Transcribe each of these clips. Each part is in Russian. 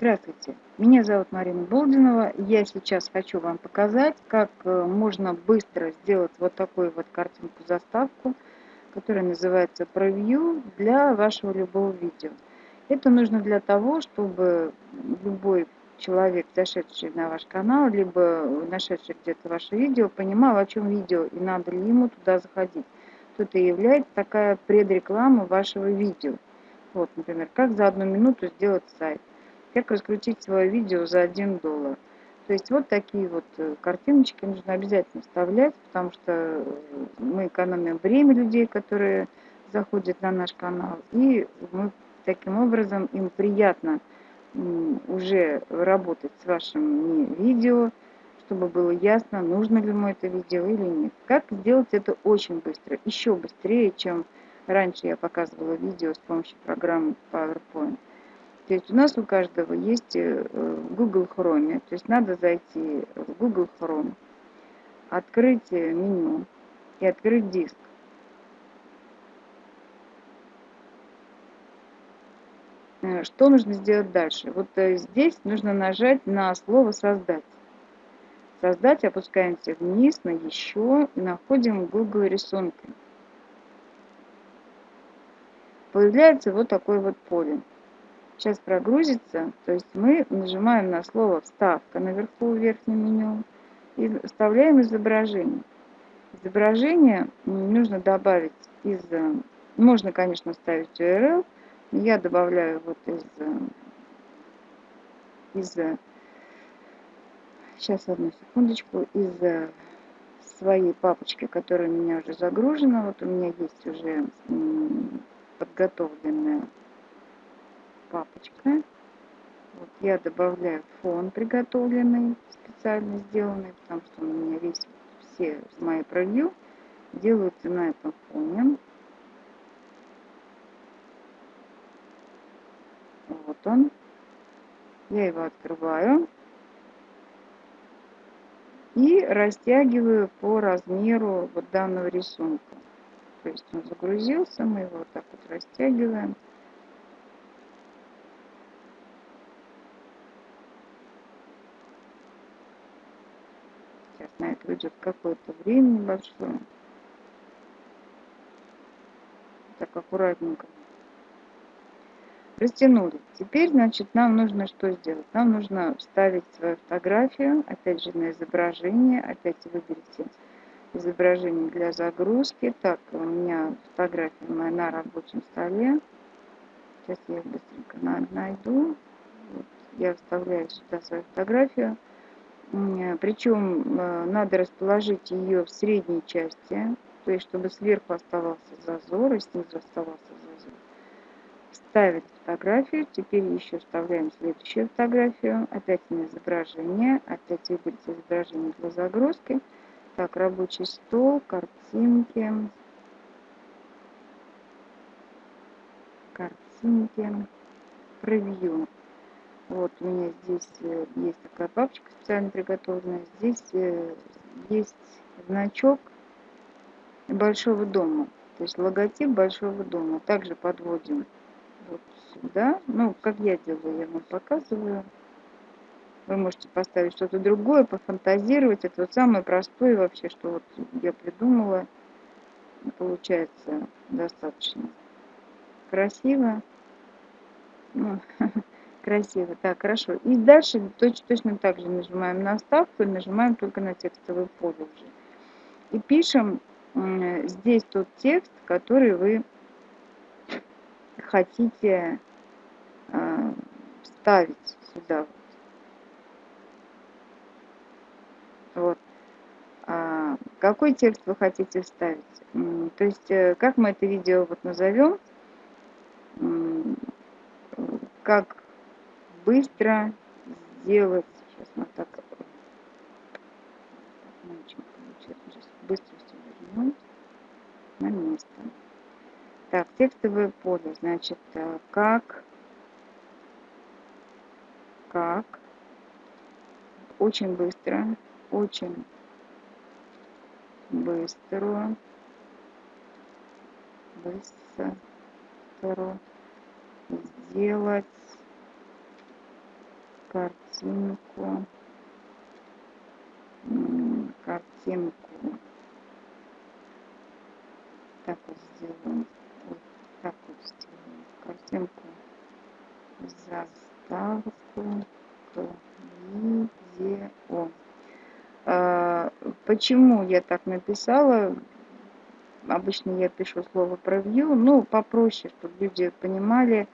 Здравствуйте, меня зовут Марина Болдинова. Я сейчас хочу вам показать, как э, можно быстро сделать вот такую вот картинку-заставку, которая называется превью для вашего любого видео. Это нужно для того, чтобы любой человек, зашедший на ваш канал, либо нашедший где-то ваше видео, понимал, о чем видео и надо ли ему туда заходить. Тут и является такая предреклама вашего видео. Вот, например, как за одну минуту сделать сайт как раскрутить свое видео за 1 доллар. То есть вот такие вот э, картиночки нужно обязательно вставлять, потому что э, мы экономим время людей, которые заходят на наш канал, и мы таким образом им приятно уже работать с вашим видео, чтобы было ясно, нужно ли ему это видео или нет. Как сделать это очень быстро, еще быстрее, чем раньше я показывала видео с помощью программы PowerPoint. То есть у нас у каждого есть э, Google Chrome. То есть надо зайти в Google Chrome, открыть э, меню и открыть диск. Э, что нужно сделать дальше? Вот здесь нужно нажать на слово «Создать». Создать, опускаемся вниз на «Еще» находим Google рисунки. Появляется вот такое вот поле сейчас прогрузится, то есть мы нажимаем на слово «Вставка» наверху в верхнем меню и вставляем изображение. Изображение нужно добавить из... Можно, конечно, ставить URL, я добавляю вот из... из сейчас, одну секундочку, из своей папочки, которая у меня уже загружена. Вот у меня есть уже подготовленная папочка. Вот я добавляю фон приготовленный, специально сделанный, потому что у меня весь, все мои превью делаются на этом фоне. Вот он. Я его открываю и растягиваю по размеру вот данного рисунка. То есть он загрузился, мы его вот так вот растягиваем. Уйдет какое-то время небольшое. Так аккуратненько. Растянули. Теперь, значит, нам нужно что сделать? Нам нужно вставить свою фотографию, опять же, на изображение. Опять выберите изображение для загрузки. Так, у меня фотография моя на рабочем столе. Сейчас я их быстренько найду. Вот, я вставляю сюда свою фотографию. Причем э, надо расположить ее в средней части, то есть чтобы сверху оставался зазор и снизу оставался зазор. Вставить фотографию, теперь еще вставляем следующую фотографию, опять на изображение, опять выбрать изображение для загрузки. Так, рабочий стол, картинки, картинки, превью. Вот у меня здесь э, есть такая папочка специально приготовленная. Здесь э, есть значок большого дома. То есть логотип большого дома. Также подводим вот сюда. Ну, как я делаю, я вам показываю. Вы можете поставить что-то другое, пофантазировать. Это вот самое простое вообще, что вот я придумала. Получается достаточно красиво. Ну, Красиво. Так, хорошо. И дальше точно, точно так же нажимаем на вставку и нажимаем только на текстовый поле уже. И пишем здесь тот текст, который вы хотите э, вставить сюда. Вот. А, какой текст вы хотите вставить? То есть, э, как мы это видео вот назовем? Как быстро сделать. Сейчас мы так не очень получается. Сейчас быстро все вернуть на место. Так, текстовое поле. Значит, э, как, как, очень быстро, очень быстро, быстро сделать картинку, картинку. Так вот сделаем. Вот так вот сделаем. Картинку заставку к видео. А, почему я так написала? Обычно я пишу слово превью, ну, попроще, чтобы люди понимали,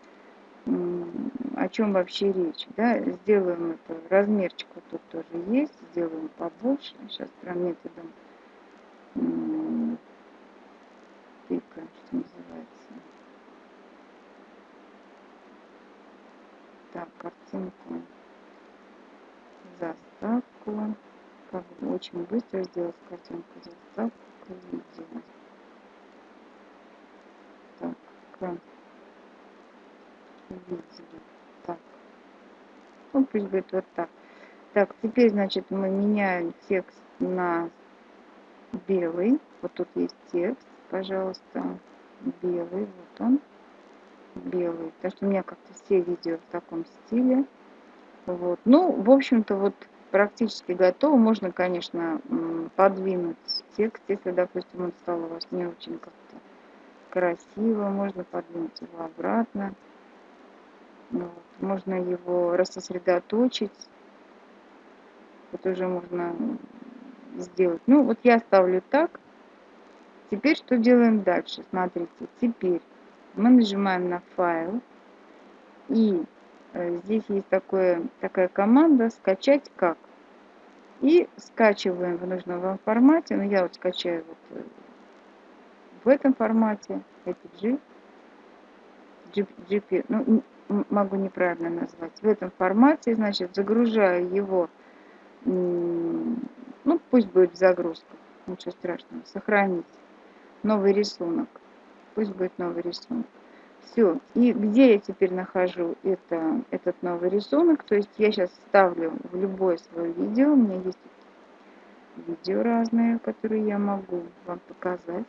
о чем вообще речь. Да? Сделаем это, размерчик вот тут тоже есть, сделаем побольше. Сейчас прям методом тыка, что называется. Так, картинку, заставку. Как очень быстро сделать картинку, заставку видео. Так, к видео. Так. Ну, пусть будет вот так. Так, теперь, значит, мы меняем текст на белый. Вот тут есть текст, пожалуйста. Белый, вот он. Белый. Потому что у меня как-то все видео в таком стиле. Вот. Ну, в общем-то, вот практически готово. Можно, конечно, подвинуть текст, если, допустим, он стал у вас не очень как-то красиво. Можно подвинуть его обратно. Можно его рассосредоточить. Это уже можно сделать. Ну, вот я ставлю так. Теперь что делаем дальше? Смотрите, теперь мы нажимаем на файл. И э, здесь есть такое, такая команда «Скачать как». И скачиваем в нужном вам формате. Ну, я вот скачаю вот э, в этом формате, APG, GP, ну, могу неправильно назвать, в этом формате, значит, загружаю его, ну, пусть будет в загрузках, ничего страшного, сохранить новый рисунок, пусть будет новый рисунок. Все, и где я теперь нахожу это, этот новый рисунок, то есть я сейчас ставлю в любое свое видео, у меня есть видео разные, которые я могу вам показать.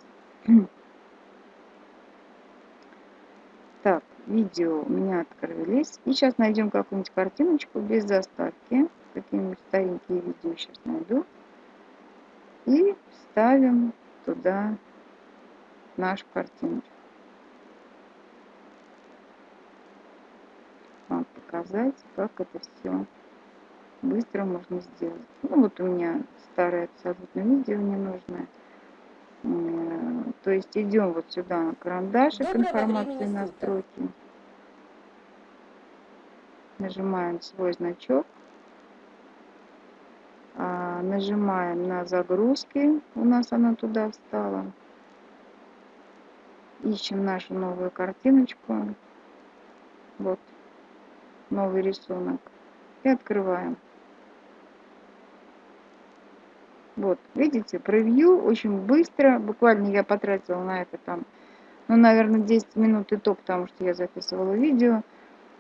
Так, видео у меня открылись. И сейчас найдем какую-нибудь картиночку без заставки. Какие-нибудь старенькие видео сейчас найду. И ставим туда нашу картиночку. Вам показать, как это все быстро можно сделать. Ну вот у меня старое абсолютно видео ненужное. То есть идем вот сюда на карандашик информации настройки. Нажимаем свой значок. А, нажимаем на загрузки. У нас она туда встала. Ищем нашу новую картиночку. Вот. Новый рисунок. И открываем. Вот, видите, превью очень быстро, буквально я потратила на это там, ну, наверное, 10 минут и то, потому что я записывала видео.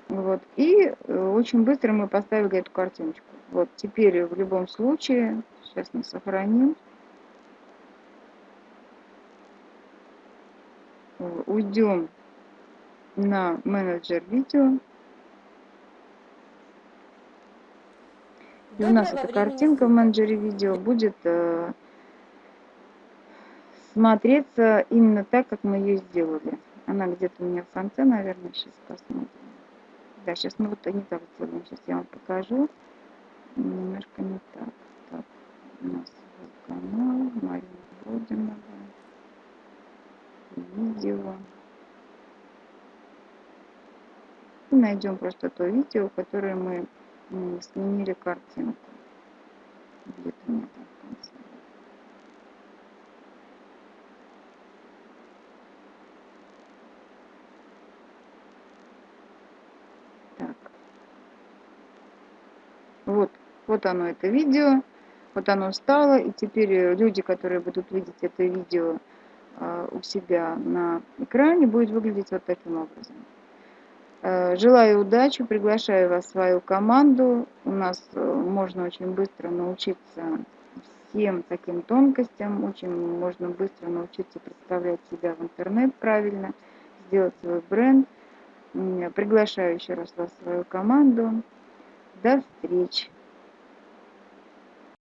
Вот, и э, очень быстро мы поставили эту картиночку. Вот, теперь в любом случае, сейчас мы сохраним. Уйдем на менеджер видео. И у нас эта картинка в менеджере видео будет э, смотреться именно так, как мы ее сделали. Она где-то у меня в конце, наверное, сейчас посмотрим. Да, сейчас мы вот не так сделаем. Сейчас я вам покажу. Немножко не так. Так, у нас канал, Марина Бодинова. Видео. И найдем просто то видео, которое мы сменили картинку. Где-то там в конце. Так. Вот, вот оно это видео. Вот оно стало. И теперь люди, которые будут видеть это видео а, у себя на экране, будет выглядеть вот таким образом. Э, желаю удачи, приглашаю вас в свою команду. У нас э, можно очень быстро научиться всем таким тонкостям, очень можно быстро научиться представлять себя в интернет правильно, сделать свой бренд. Приглашаю еще раз вас в свою команду. До встречи!